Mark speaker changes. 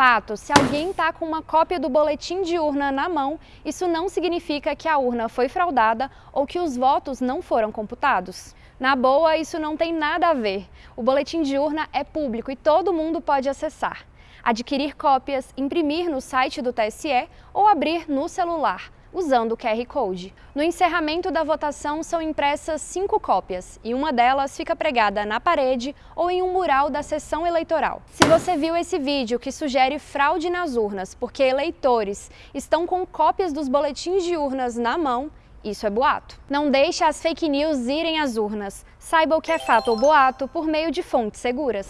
Speaker 1: fato, se alguém está com uma cópia do boletim de urna na mão, isso não significa que a urna foi fraudada ou que os votos não foram computados. Na boa, isso não tem nada a ver. O boletim de urna é público e todo mundo pode acessar. Adquirir cópias, imprimir no site do TSE ou abrir no celular usando o QR Code. No encerramento da votação são impressas cinco cópias e uma delas fica pregada na parede ou em um mural da sessão eleitoral. Se você viu esse vídeo que sugere fraude nas urnas porque eleitores estão com cópias dos boletins de urnas na mão, isso é boato. Não deixe as fake news irem às urnas. Saiba o que é fato ou boato por meio de fontes seguras.